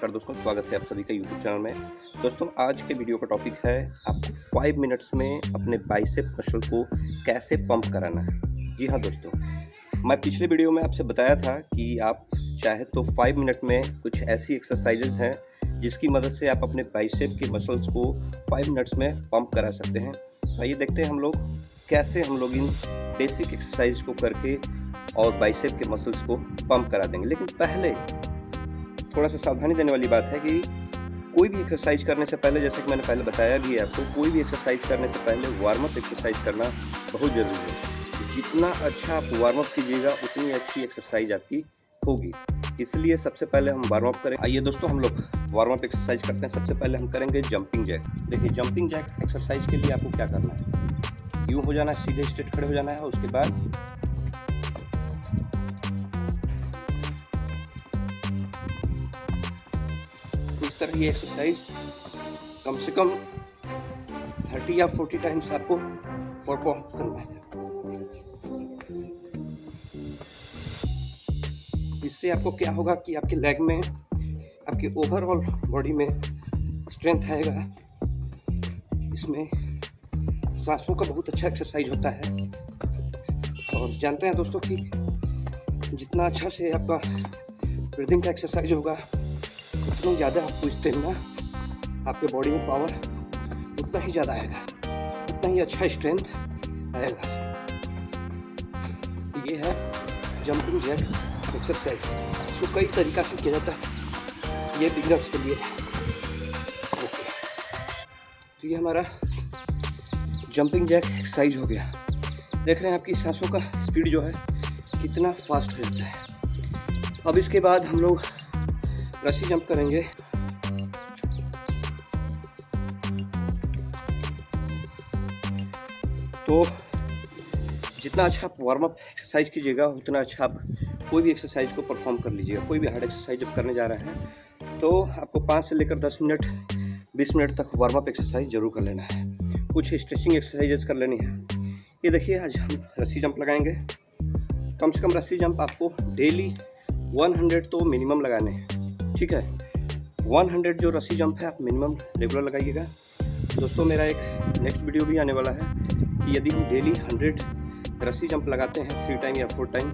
नमस्कार दोस्तों, स्वागत है आप सभी का यूट्यूब चैनल में। दोस्तों, आज के वीडियो का टॉपिक है आपको फाइव मिनट्स में अपने बाइसेप मसल को कैसे पंप कराना है। जी हाँ दोस्तों, मैं पिछले वीडियो में आपसे बताया था कि आप चाहे तो फाइव मिनट में कुछ ऐसी एक्सरसाइजेज हैं जिसकी मदद से आप अपने बाइसेप के मसल्स को फाइव मिनट्स में पंप करा सकते हैं। आइए देखते हैं हम लोग कैसे हम लोग इन बेसिक एक्सरसाइज को करके और बाइसेप के मसल्स को पंप करा देंगे। लेकिन पहले थोड़ा सा सावधानी देने वाली बात है कि कोई भी एक्सरसाइज करने से पहले, जैसे कि मैंने पहले बताया भी है आपको, कोई भी एक्सरसाइज करने से पहले वार्म अप एक्सरसाइज करना बहुत ज़रूरी है। जितना अच्छा आप वार्म अप कीजिएगा, उतनी अच्छी एक्सरसाइज आपकी होगी। इसलिए सबसे पहले हम वार्म अप करें। आइए दोस्तों, हम लोग वार्म अप एक्सरसाइज करते हैं। सबसे पहले हम करेंगे जंपिंग जैक देखिए जंपिंग जैक एक्सरसाइज के लिए आपको क्या करना है? यूँ हो जाना है, सीधे स्ट्रेट खड़े हो जाना है, उसके बाद तरह की एक्सरसाइज कम से कम थर्टी या फोर्टी टाइम्स आपको परफॉर्म करना है। इससे आपको क्या होगा कि आपके लेग में, आपके ओवरऑल बॉडी में स्ट्रेंथ आएगा। इसमें सांसों का बहुत अच्छा एक्सरसाइज होता है। और जानते हैं दोस्तों कि जितना अच्छा से आपका ब्रीदिंग का एक्सरसाइज होगा उतना ज़्यादा आपको स्टेमिना आपके बॉडी में पावर उतना ही ज़्यादा आएगा। उतना ही अच्छा स्ट्रेंथ आएगा। ये है जंपिंग जैक एक्सरसाइज इसको कई तरीका से किया जाता है, ये बिगनर्स के लिए। ओके तो ये हमारा जंपिंग जैक एक्सरसाइज हो गया। देख रहे हैं आपकी सांसों का स्पीड जो है, कितना फास्ट हो जाता है। अब इसके बाद हम लोग रस्सी जंप करेंगे। तो जितना अच्छा आप वार्म अप एक्सरसाइज कीजिएगा, उतना अच्छा आप कोई भी एक्सरसाइज को परफॉर्म कर लीजिएगा। कोई भी हार्ड एक्सरसाइज जब करने जा रहे हैं तो आपको पाँच से लेकर दस मिनट, बीस मिनट तक वार्म अप एक्सरसाइज ज़रूर कर लेना है। कुछ स्ट्रेचिंग एक्सरसाइजेस कर लेनी है। ये देखिए, आज हम रस्सी जंप लगाएँगे। कम से कम रस्सी जंप आपको डेली 100 तो मिनिमम लगाने हैं। ठीक है। 100 जो रस्सी जंप है, आप मिनिमम रेगुलर लगाइएगा। दोस्तों, मेरा एक नेक्स्ट वीडियो भी आने वाला है कि यदि हम डेली 100 रस्सी जंप लगाते हैं थ्री टाइम या फोर टाइम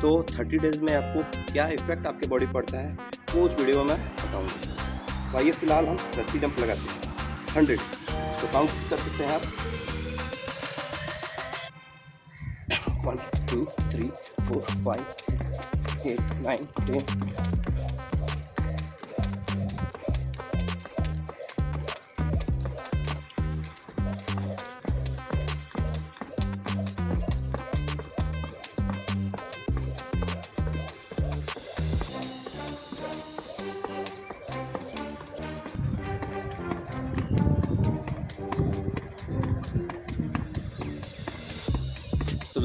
तो 30 डेज़ में आपको क्या इफ़ेक्ट आपके बॉडी पड़ता है, वो उस वीडियो में बताऊँगा। तो आइए, फ़िलहाल हम रस्सी जंप लगाते हैं। हंड्रेड तो काउंट कर सकते हैं आप। One two three four five six eight nine ten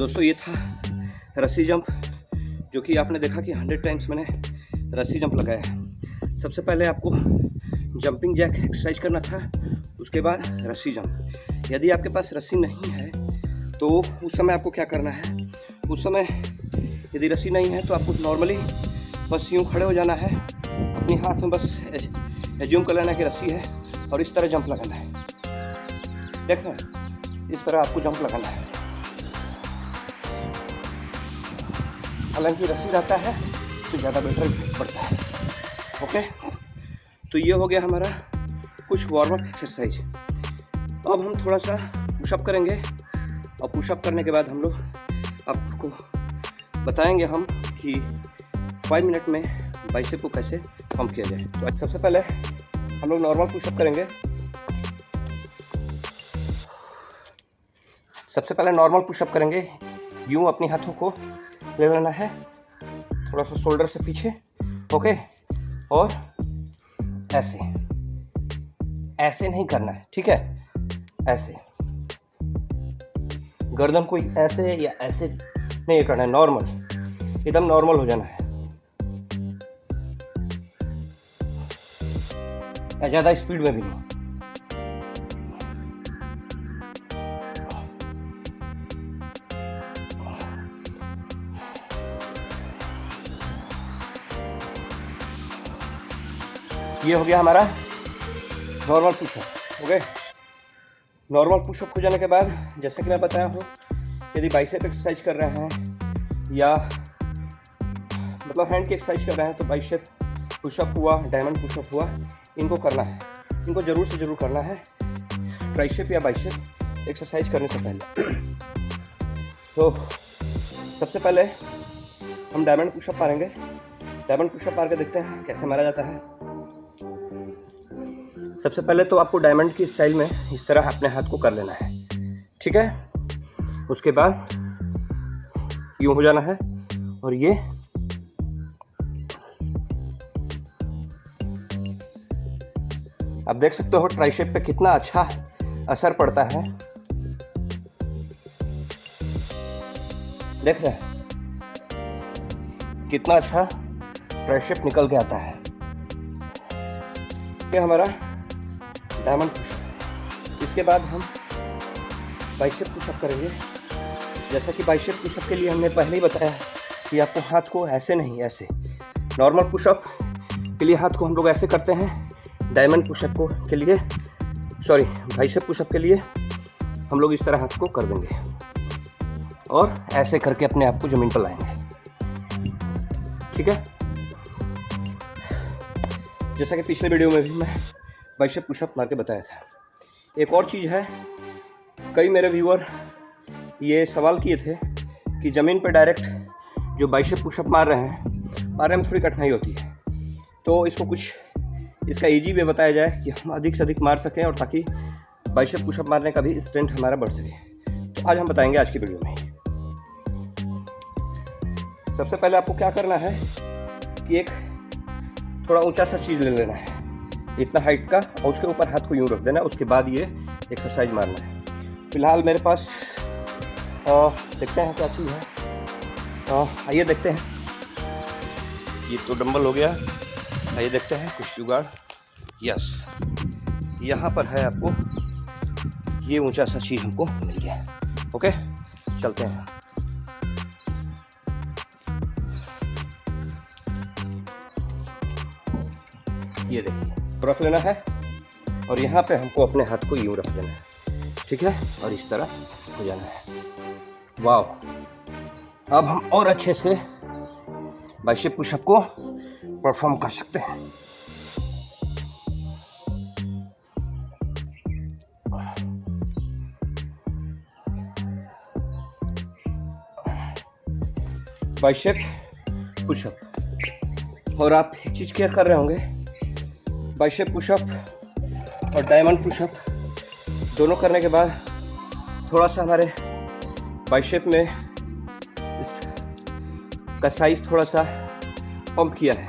दोस्तों, ये था रस्सी जंप, जो कि आपने देखा कि हंड्रेड टाइम्स मैंने रस्सी जंप लगाया सबसे पहले आपको जंपिंग जैक एक्सरसाइज करना था, उसके बाद रस्सी जंप। यदि आपके पास रस्सी नहीं है तो उस समय आपको क्या करना है? उस समय यदि रस्सी नहीं है तो आपको नॉर्मली बस यूँ खड़े हो जाना है। अपने हाथ में बस एज्यूम कर लेना कि रस्सी है, और इस तरह जंप लगाना है। देख रहे हैं इस तरह आपको जंप लगाना है। हालाँकि रस्सी रहता है तो ज़्यादा बेटर पड़ता है। ओके तो ये हो गया हमारा कुछ वार्म अप एक्सरसाइज अब हम थोड़ा सा पुशअप करेंगे। और पुशअप करने के बाद हम लोग आपको बताएँगे हम कि फाइव मिनट में बाइसेप को कैसे पंप किया जाए। तो आज सबसे पहले हम लोग नॉर्मल पुशअप करेंगे। सबसे पहले नॉर्मल पुशअप करेंगे। यूँ अपने हाथों को ले लेना है। थोड़ा सा शोल्डर से पीछे। ओके? और ऐसे। ऐसे नहीं करना है, ठीक है? ऐसे। गर्दन कोई ऐसे या ऐसे नहीं करना है, नॉर्मल। एकदम नॉर्मल हो जाना है। ज़्यादा स्पीड में भी नहीं। ये हो गया हमारा normal pushup okay normal pushup हो जाने के बाद, जैसे कि मैं बताया हूँ, यदि बाइसेप एक्सरसाइज कर रहे हैं, या मतलब हैंड की एक्सरसाइज कर रहे हैं तो बाइसेप पुशअप हुआ डायमंड पुशअप हुआ, इनको करना है। इनको ज़रूर से ज़रूर करना है ट्राइसेप या बाइसेप एक्सरसाइज करने से पहले। तो सबसे पहले हम डायमंड पुशअप मारेंगे। डायमंड पुशअप मार के देखते हैं, कैसे मारा जाता है। सबसे पहले तो आपको डायमंड की स्टाइल में इस तरह अपने हाथ को कर लेना है। ठीक है? उसके बाद यूँ हो जाना है और ये आप देख सकते हो ट्राइशेप पे कितना अच्छा असर पड़ता है। देख रहे हैं? कितना अच्छा ट्राइशेप निकल के आता है। ये हमारा डायमंड पुशअप इसके बाद हम बाइसेप पुशअप करेंगे। जैसा कि बाइसेप पुशअप के लिए हमने पहले ही बताया कि आपको हाथ को ऐसे नहीं, ऐसे। नॉर्मल पुशअप के लिए हाथ को हम लोग ऐसे करते हैं, डायमंड पुशअप को के लिए, सॉरी, बाइसेप पुशअप के लिए हम लोग इस तरह हाथ को कर देंगे। और ऐसे करके अपने आप को ज़मीन पर लाएँगे। ठीक है? जैसा कि पिछले वीडियो में भी मैं बाइसेप पुशअप मार के बताया था। एक और चीज़ है, कई मेरे व्यूअर ये सवाल किए थे कि ज़मीन पर डायरेक्ट जो बाइसेप पुशअप मार रहे हैं मारने में थोड़ी कठिनाई होती है। तो इसको कुछ, इसका इजी वे बताया जाए कि हम अधिक से अधिक मार सकें और ताकि बाइशप पुशअप मारने का भी स्ट्रेंथ हमारा बढ़ सके। तो आज हम बताएँगे आज की वीडियो में। सबसे पहले आपको क्या करना है कि एक थोड़ा ऊँचा सा चीज़ ले लेना है। इतना हाइट का और उसके ऊपर हाथ को यूँ रख देना उसके बाद ये एक्सरसाइज मारना है। फ़िलहाल मेरे पास आ, देखते हैं क्या चीज़ है। आइए देखते हैं। ये तो डंबल हो गया। आइए देखते हैं कुछ जुगाड़। यस यहाँ पर है आपको ये ऊँचा सा चीज़ हमको मिल गया। ओके चलते हैं। ये देखिए। रख लेना है और यहाँ पे हमको अपने हाथ को यूँ रख लेना है। ठीक है? और इस तरह हो जाना है। वाह अब हम और अच्छे से बाइशेप पुशअप को परफॉर्म कर सकते हैं। Bicep pushup. और आप एक चीज़ केयर कर रहे होंगे? बाइशेप पुशअप और डायमंड पुशअप दोनों करने के बाद थोड़ा सा हमारे बाइशेप में इस का साइज़ थोड़ा सा पंप किया है।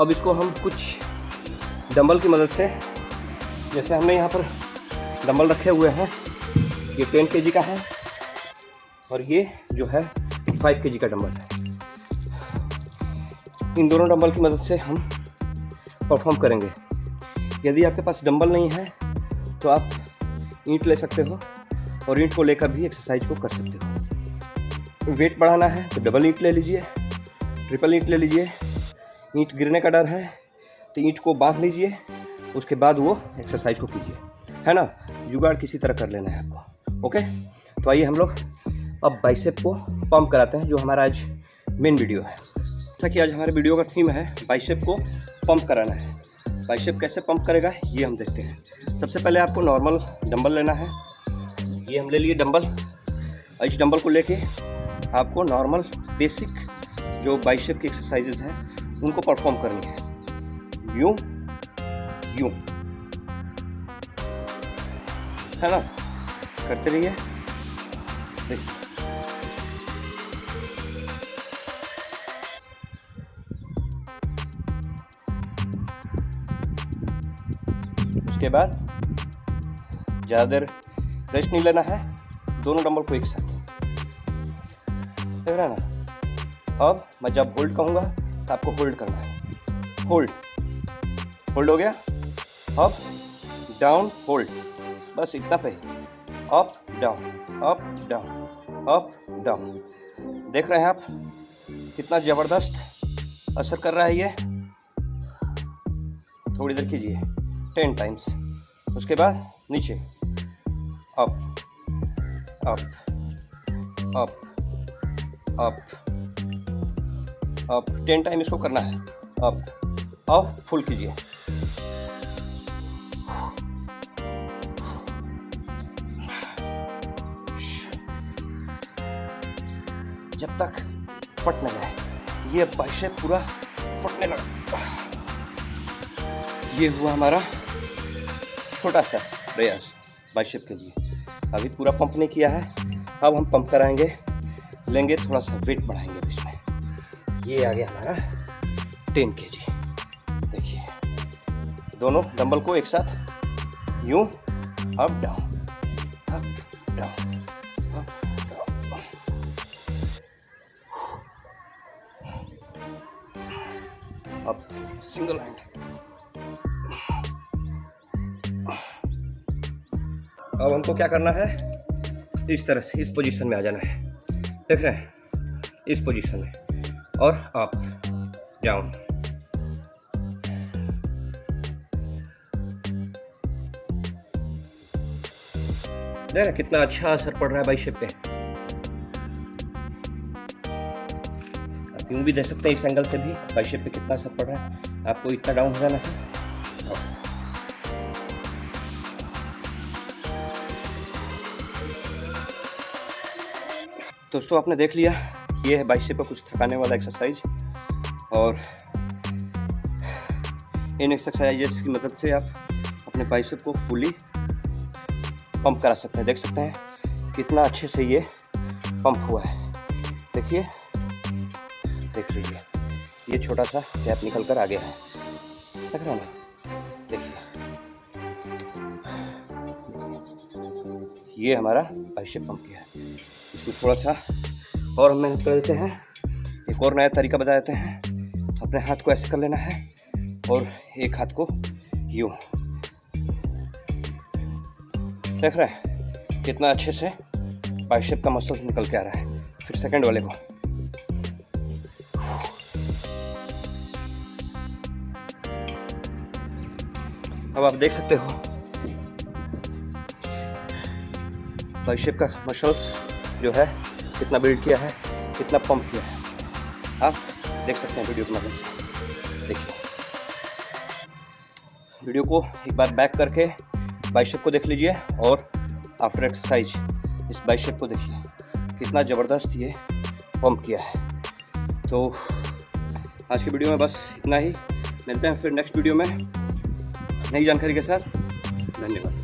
अब इसको हम कुछ डंबल की मदद से, जैसे हमने यहाँ पर डंबल रखे हुए हैं, ये टेन के का है और ये जो है फाइव के का डंबल है। इन दोनों डंबल की मदद से हम परफॉर्म करेंगे। यदि आपके पास डंबल नहीं है तो आप ईंट ले सकते हो और ईंट को लेकर भी एक्सरसाइज को कर सकते हो। वेट बढ़ाना है तो डबल ईंट ले लीजिए ट्रिपल ईंट ले लीजिए। ईंट गिरने का डर है तो ईंट को बाँध लीजिए, उसके बाद वो एक्सरसाइज को कीजिए। है ना? जुगाड़ किसी तरह कर लेना है आपको ओके तो आइए हम लोग अब बाइसेप को पम्प कराते हैं, जो हमारा आज मेन वीडियो है। जैसा कि आज हमारे वीडियो का थीम है बाइसेप को पंप कराना है। बाइसेप कैसे पंप करेगा, ये हम देखते हैं। सबसे पहले आपको नॉर्मल डंबल लेना है। ये हम ले लिए डंबल इस डंबल को लेके आपको नॉर्मल बेसिक जो बाइसेप की एक्सरसाइजेज हैं, उनको परफॉर्म करनी है। यूँ यूँ। है ना? करते रहिए। देखिए उसके बाद ज़्यादा देर रेस्ट नहीं लेना है। दोनों डंबल को एक साथ। देख रहे ना? अब मैं जब होल्ड कहूँगा तो आपको होल्ड करना है। होल्ड होल्ड हो गया? अप डाउन होल्ड बस इतना पे। Up down up down up down देख रहे हैं आप? कितना ज़बरदस्त असर कर रहा है ये। थोड़ी देर कीजिए। टेन टाइम्स उसके बाद नीचे. Up up up up up ten time इसको करना है. अप और फुल कीजिए. जब तक फट न जाए. ये बाइसेप पूरा फटने लगा. ये हुआ हमारा छोटा सा प्रयास बाइसेप के लिए। अभी पूरा पंप नहीं किया है। अब हम पंप कराएँगे, लेंगे, थोड़ा सा वेट बढ़ाएँगे इसमें। ये आ गया हमारा टेन के जी। देखिए, दोनों डंबल को एक साथ, यूँ अप डाउन अप डाउन अब सिंगल हैंड अब हमको क्या करना है? इस तरह से, इस पोजीशन में आ जाना है। देख रहे हैं? इस पोजीशन में। और अप डाउन देख रहे कितना अच्छा असर पड़ रहा है बाइसेप पे। आप यूँ भी देख सकते हैं इस एंगल से भी बाइसेप पे कितना असर पड़ रहा है। आपको इतना डाउन हो जाना है। दोस्तों, आपने देख लिया, ये है बाइसेप का कुछ थकाने वाला एक्सरसाइज और इन एक्सरसाइजेस की मदद से आप अपने बाइसेप को फुली पंप करा सकते हैं। देख सकते हैं कितना अच्छे से ये पंप हुआ है। देखिए, देख लीजिए, ये छोटा सा गैप निकल कर आ गया है। देख रहे हैं ना? देखिए। ये हमारा बाइसेप पंप है इसको थोड़ा सा और हम मेहनत कर देते हैं। एक और नया तरीका बता देते हैं। अपने हाथ को ऐसे कर लेना है और एक हाथ को यूँ। देख रहे हैं, कितना अच्छे से बाइसेप का मसल निकल के आ रहा है। फिर सेकंड वाले को। अब आप देख सकते हो बाइसेप का मसल्स जो है, कितना बिल्ड किया है, कितना पंप किया है। आप देख सकते हैं वीडियो के माध्यम से। देखिए। वीडियो को एक बार बैक करके बाइसेप को देख लीजिए और आफ्टर एक्सरसाइज इस बाइसेप को देखिए। कितना ज़बरदस्त ये पंप किया है। तो आज की वीडियो में बस इतना ही। मिलते हैं फिर नेक्स्ट वीडियो में। नई जानकारी के साथ। धन्यवाद।